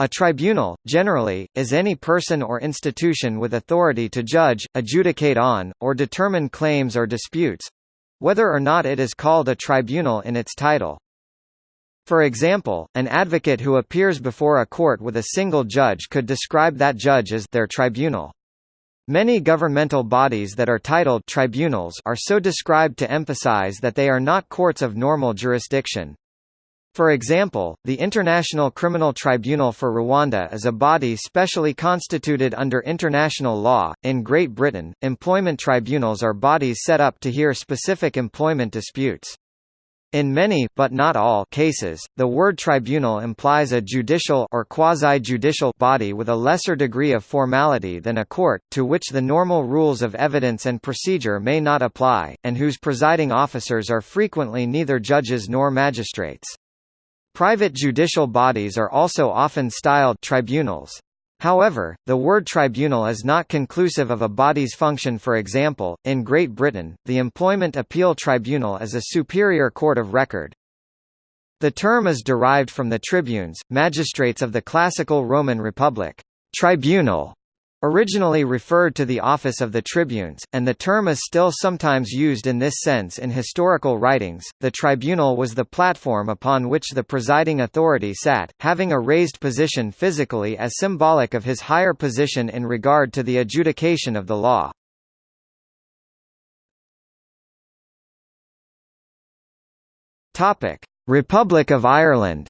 A tribunal, generally, is any person or institution with authority to judge, adjudicate on, or determine claims or disputes—whether or not it is called a tribunal in its title. For example, an advocate who appears before a court with a single judge could describe that judge as their tribunal. Many governmental bodies that are titled tribunals are so described to emphasize that they are not courts of normal jurisdiction. For example, the International Criminal Tribunal for Rwanda is a body specially constituted under international law. In Great Britain, employment tribunals are bodies set up to hear specific employment disputes. In many but not all cases, the word tribunal implies a judicial or quasi-judicial body with a lesser degree of formality than a court, to which the normal rules of evidence and procedure may not apply, and whose presiding officers are frequently neither judges nor magistrates. Private judicial bodies are also often styled tribunals. However, the word tribunal is not conclusive of a body's function for example, in Great Britain, the Employment Appeal Tribunal is a superior court of record. The term is derived from the tribunes, magistrates of the classical Roman Republic. Tribunal Originally referred to the office of the tribunes, and the term is still sometimes used in this sense in historical writings. The tribunal was the platform upon which the presiding authority sat, having a raised position physically as symbolic of his higher position in regard to the adjudication of the law. Republic of Ireland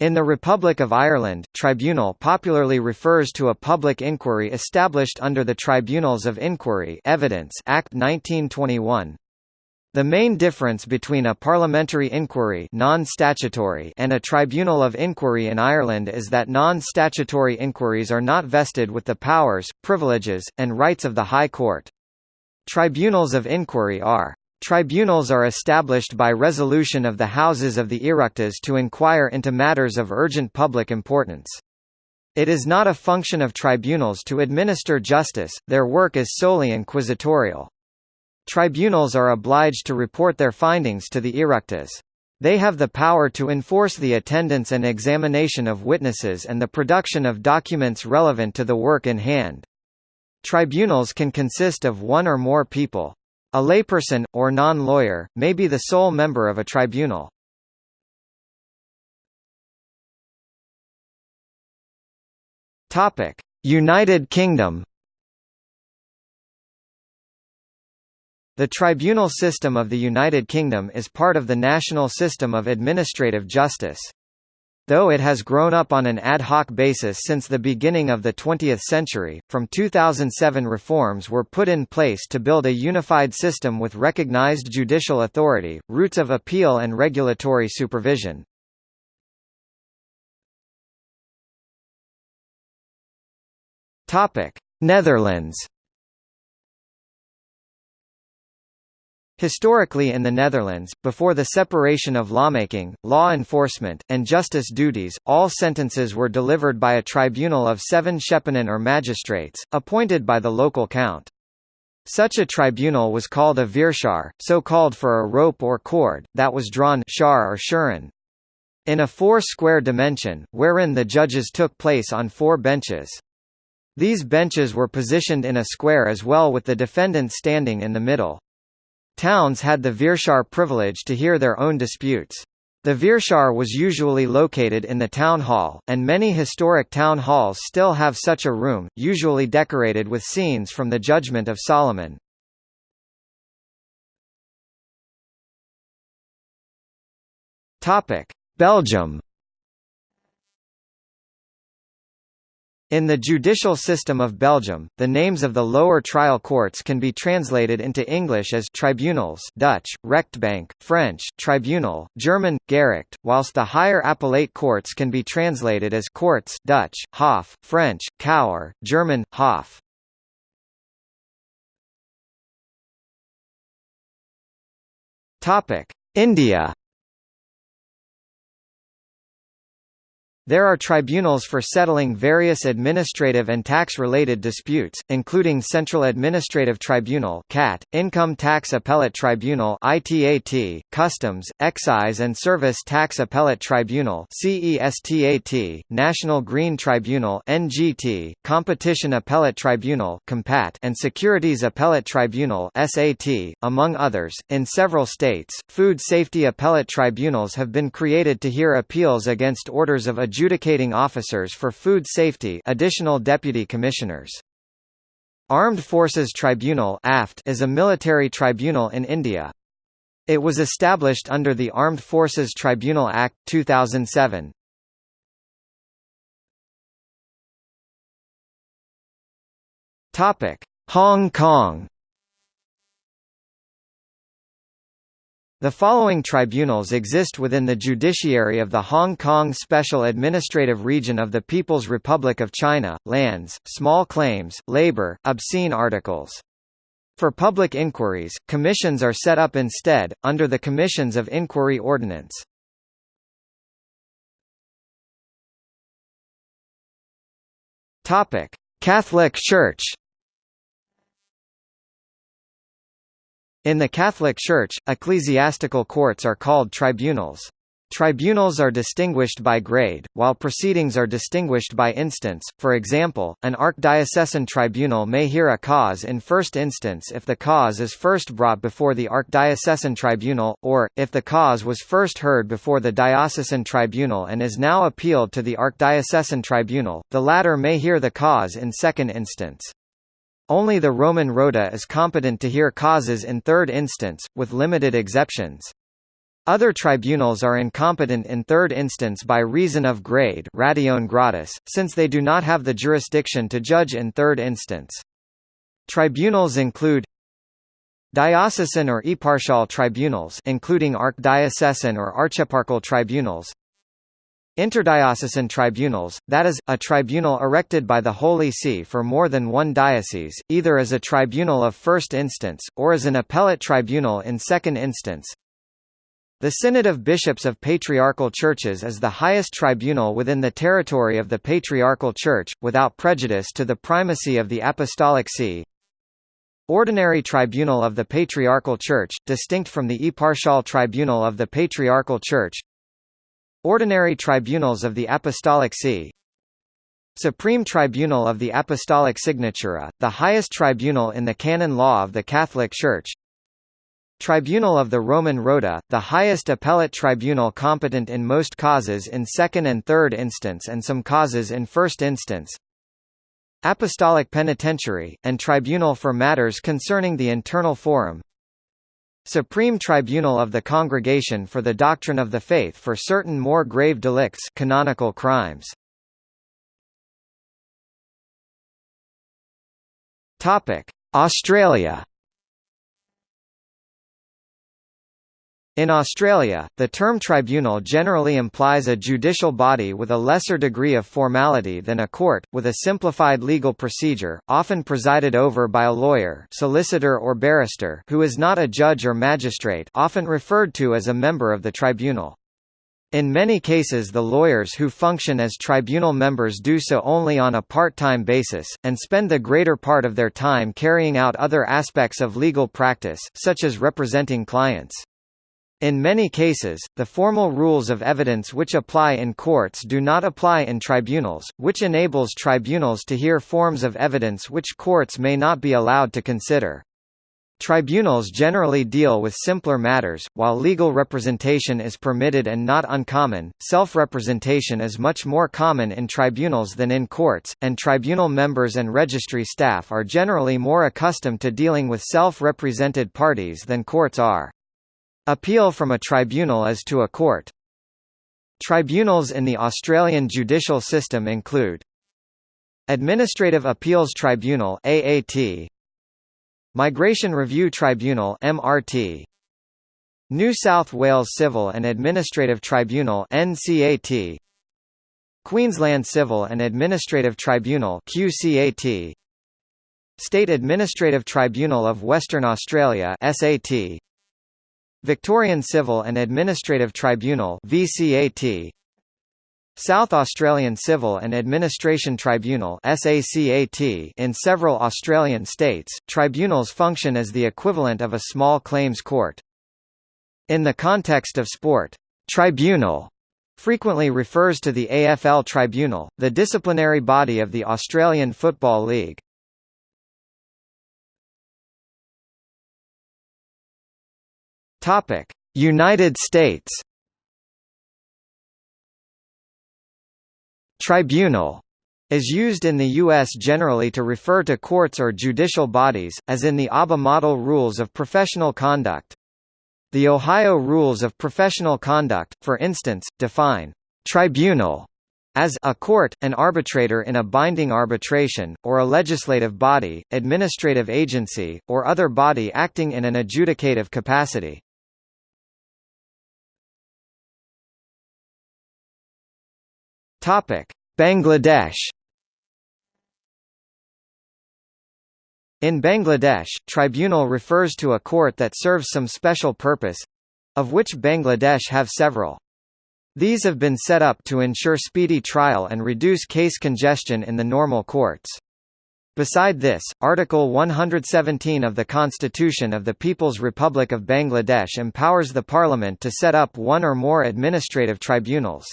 In the Republic of Ireland, tribunal popularly refers to a public inquiry established under the Tribunals of Inquiry Evidence Act 1921. The main difference between a parliamentary inquiry non-statutory and a tribunal of inquiry in Ireland is that non-statutory inquiries are not vested with the powers, privileges, and rights of the High Court. Tribunals of inquiry are Tribunals are established by resolution of the Houses of the Oireachtas to inquire into matters of urgent public importance. It is not a function of tribunals to administer justice, their work is solely inquisitorial. Tribunals are obliged to report their findings to the Oireachtas. They have the power to enforce the attendance and examination of witnesses and the production of documents relevant to the work in hand. Tribunals can consist of one or more people. A layperson, or non-lawyer, may be the sole member of a tribunal. United Kingdom The tribunal system of the United Kingdom is part of the national system of administrative justice. Though it has grown up on an ad hoc basis since the beginning of the 20th century, from 2007 reforms were put in place to build a unified system with recognized judicial authority, routes of appeal and regulatory supervision. Netherlands Historically in the Netherlands, before the separation of lawmaking, law enforcement, and justice duties, all sentences were delivered by a tribunal of seven schepenen or magistrates, appointed by the local count. Such a tribunal was called a vierschaar, so called for a rope or cord, that was drawn or schuren. in a four-square dimension, wherein the judges took place on four benches. These benches were positioned in a square as well with the defendant standing in the middle. Towns had the Vierschaar privilege to hear their own disputes. The Vierschaar was usually located in the town hall, and many historic town halls still have such a room, usually decorated with scenes from the Judgment of Solomon. Belgium In the judicial system of Belgium, the names of the lower trial courts can be translated into English as tribunals Dutch, rechtbank, French, tribunal, German, Gericht, whilst the higher appellate courts can be translated as courts Dutch, Hof, French, cour, German, Hof. India There are tribunals for settling various administrative and tax-related disputes, including Central Administrative Tribunal (CAT), Income Tax Appellate Tribunal (ITAT), Customs, Excise and Service Tax Appellate Tribunal (CESTAT), National Green Tribunal (NGT), Competition Appellate Tribunal (COMPAT), and Securities Appellate Tribunal (SAT), among others. In several states, food safety appellate tribunals have been created to hear appeals against orders of adjudicating officers for food safety additional deputy commissioners. Armed Forces Tribunal is a military tribunal in India. It was established under the Armed Forces Tribunal Act 2007. Topic: Hong Kong The following tribunals exist within the judiciary of the Hong Kong Special Administrative Region of the People's Republic of China, lands, small claims, labor, obscene articles. For public inquiries, commissions are set up instead, under the Commissions of Inquiry Ordinance. Catholic Church In the Catholic Church, ecclesiastical courts are called tribunals. Tribunals are distinguished by grade, while proceedings are distinguished by instance. For example, an archdiocesan tribunal may hear a cause in first instance if the cause is first brought before the archdiocesan tribunal, or, if the cause was first heard before the diocesan tribunal and is now appealed to the archdiocesan tribunal, the latter may hear the cause in second instance. Only the Roman Rota is competent to hear causes in third instance, with limited exceptions. Other tribunals are incompetent in third instance by reason of grade ratione gradus, since they do not have the jurisdiction to judge in third instance. Tribunals include Diocesan or eparchal tribunals including archdiocesan or archieparchal tribunals Interdiocesan tribunals, that is, a tribunal erected by the Holy See for more than one diocese, either as a tribunal of first instance, or as an appellate tribunal in second instance. The Synod of Bishops of Patriarchal Churches is the highest tribunal within the territory of the Patriarchal Church, without prejudice to the primacy of the Apostolic See. Ordinary Tribunal of the Patriarchal Church, distinct from the Eparchal Tribunal of the Patriarchal Church, Ordinary Tribunals of the Apostolic See. Supreme Tribunal of the Apostolic Signatura, the highest tribunal in the canon law of the Catholic Church. Tribunal of the Roman Rota, the highest appellate tribunal competent in most causes in second and third instance and some causes in first instance. Apostolic Penitentiary, and Tribunal for matters concerning the internal forum Supreme Tribunal of the Congregation for the Doctrine of the Faith for certain more grave delicts canonical crimes. Australia In Australia, the term tribunal generally implies a judicial body with a lesser degree of formality than a court, with a simplified legal procedure, often presided over by a lawyer solicitor or barrister who is not a judge or magistrate often referred to as a member of the tribunal. In many cases the lawyers who function as tribunal members do so only on a part-time basis, and spend the greater part of their time carrying out other aspects of legal practice, such as representing clients. In many cases, the formal rules of evidence which apply in courts do not apply in tribunals, which enables tribunals to hear forms of evidence which courts may not be allowed to consider. Tribunals generally deal with simpler matters, while legal representation is permitted and not uncommon. Self representation is much more common in tribunals than in courts, and tribunal members and registry staff are generally more accustomed to dealing with self represented parties than courts are. Appeal from a tribunal is to a court. Tribunals in the Australian judicial system include Administrative Appeals Tribunal AAT Migration Review Tribunal MRT New South Wales Civil and Administrative Tribunal NCAT Queensland Civil and Administrative Tribunal QCAT State Administrative Tribunal of Western Australia SAT Victorian Civil and Administrative Tribunal VCAT South Australian Civil and Administration Tribunal SACAT in several Australian states, tribunals function as the equivalent of a small claims court. In the context of sport, tribunal frequently refers to the AFL Tribunal, the disciplinary body of the Australian Football League. United States Tribunal is used in the U.S. generally to refer to courts or judicial bodies, as in the ABA Model Rules of Professional Conduct. The Ohio Rules of Professional Conduct, for instance, define tribunal as a court, an arbitrator in a binding arbitration, or a legislative body, administrative agency, or other body acting in an adjudicative capacity. Topic: Bangladesh. In Bangladesh, tribunal refers to a court that serves some special purpose of which Bangladesh have several. These have been set up to ensure speedy trial and reduce case congestion in the normal courts. Beside this, Article 117 of the Constitution of the People's Republic of Bangladesh empowers the Parliament to set up one or more administrative tribunals.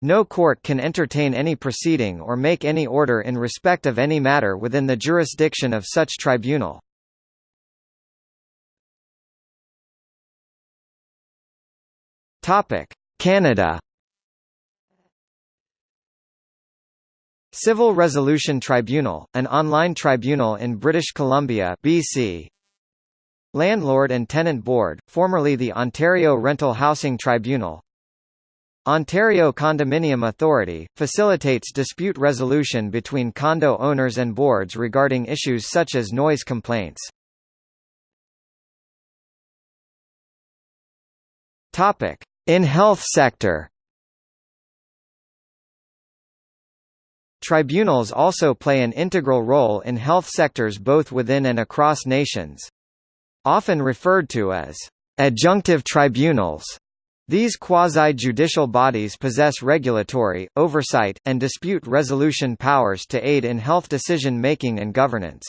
No court can entertain any proceeding or make any order in respect of any matter within the jurisdiction of such tribunal. Canada Civil Resolution Tribunal, an online tribunal in British Columbia BC. Landlord and Tenant Board, formerly the Ontario Rental Housing Tribunal Ontario Condominium Authority, facilitates dispute resolution between condo owners and boards regarding issues such as noise complaints. In health sector Tribunals also play an integral role in health sectors both within and across nations. Often referred to as adjunctive tribunals, these quasi-judicial bodies possess regulatory, oversight, and dispute resolution powers to aid in health decision-making and governance.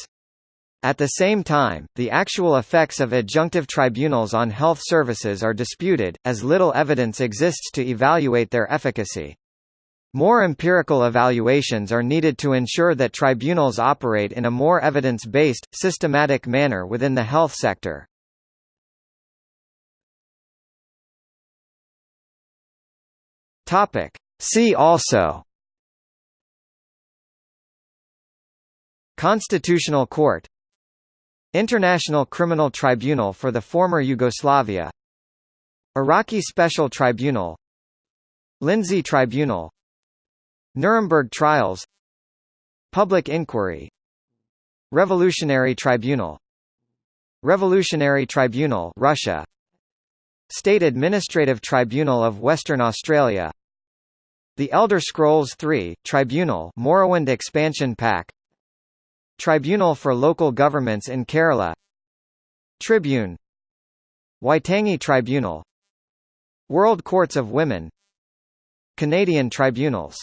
At the same time, the actual effects of adjunctive tribunals on health services are disputed, as little evidence exists to evaluate their efficacy. More empirical evaluations are needed to ensure that tribunals operate in a more evidence-based, systematic manner within the health sector. Topic. See also. Constitutional Court. International Criminal Tribunal for the former Yugoslavia. Iraqi Special Tribunal. Lindsay Tribunal. Nuremberg Trials. Public Inquiry. Revolutionary Tribunal. Revolutionary Tribunal Russia. State Administrative Tribunal of Western Australia the Elder Scrolls III, Tribunal Morrowind Expansion Pack. Tribunal for Local Governments in Kerala. Tribune. Waitangi Tribunal. World Courts of Women. Canadian Tribunals